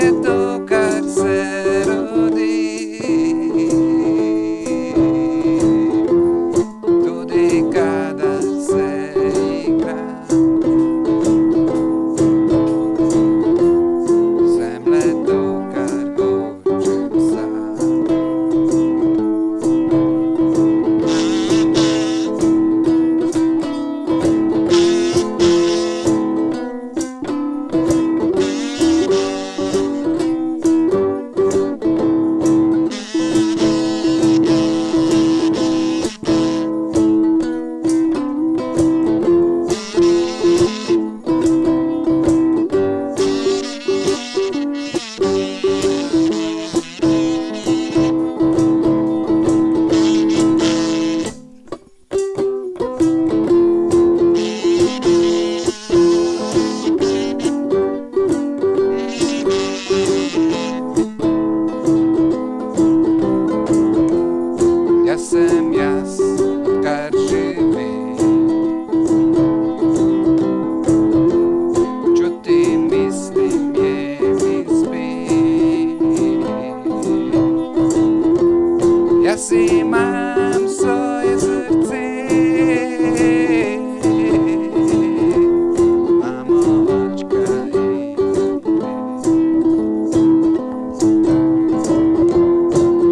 secreto. серце м'яс карживий. Чути місти м'є мізби. Я си мам своє серце.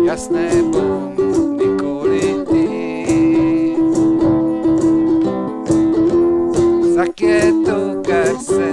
Ясне бомбе. raquieto, cárcel.